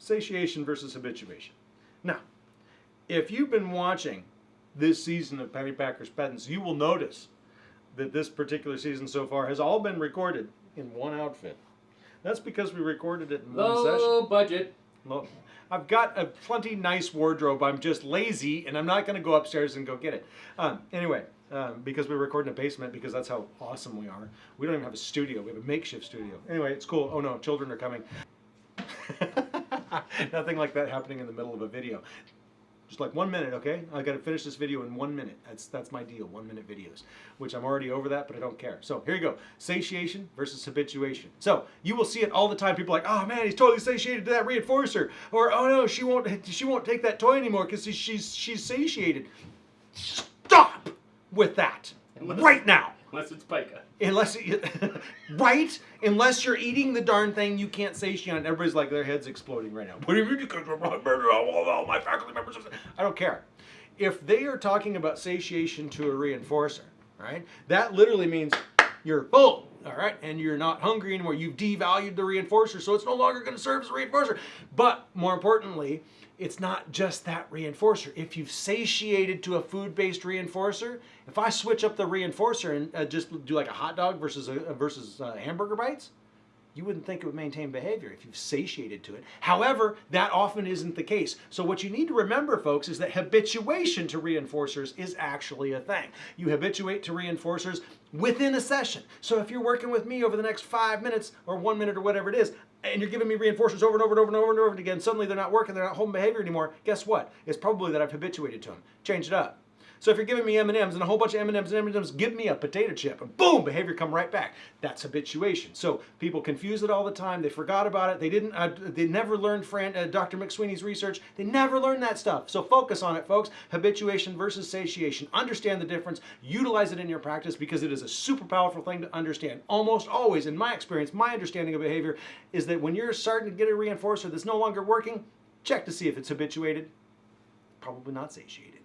satiation versus habituation. Now, if you've been watching this season of Penny Packers Pedants, you will notice that this particular season so far has all been recorded in one outfit. That's because we recorded it in one session. Low budget. Look, I've got a plenty nice wardrobe. I'm just lazy, and I'm not going to go upstairs and go get it. Um, anyway, um, because we record in a basement, because that's how awesome we are. We don't even have a studio. We have a makeshift studio. Anyway, it's cool. Oh no, children are coming. Nothing like that happening in the middle of a video. Just like one minute, okay? I got to finish this video in one minute. That's that's my deal. One minute videos, which I'm already over that, but I don't care. So here you go: satiation versus habituation. So you will see it all the time. People are like, oh man, he's totally satiated to that reinforcer, or oh no, she won't she won't take that toy anymore because she's she's satiated. Stop with that Unless- right now. Unless it's pica. Unless, right? Unless you're eating the darn thing, you can't satiate. on it. Everybody's like, their head's exploding right now. What do you mean? Because all my faculty members. I don't care. If they are talking about satiation to a reinforcer, right? That literally means you're full, all right, and you're not hungry anymore. You've devalued the reinforcer, so it's no longer going to serve as a reinforcer. But more importantly, it's not just that reinforcer. If you've satiated to a food-based reinforcer, if I switch up the reinforcer and uh, just do like a hot dog versus a, versus uh, hamburger bites, you wouldn't think it would maintain behavior if you've satiated to it. However, that often isn't the case. So what you need to remember, folks, is that habituation to reinforcers is actually a thing. You habituate to reinforcers within a session. So if you're working with me over the next five minutes or one minute or whatever it is, and you're giving me reinforcers over and over and over and over and over again, suddenly they're not working, they're not holding behavior anymore, guess what? It's probably that I've habituated to them. Change it up. So if you're giving me M&Ms and a whole bunch of M&Ms and M&Ms, give me a potato chip and boom, behavior come right back. That's habituation. So people confuse it all the time. They forgot about it. They didn't. Uh, they never learned Fran, uh, Dr. McSweeney's research. They never learned that stuff. So focus on it, folks. Habituation versus satiation. Understand the difference. Utilize it in your practice because it is a super powerful thing to understand. Almost always, in my experience, my understanding of behavior is that when you're starting to get a reinforcer that's no longer working, check to see if it's habituated. Probably not satiated.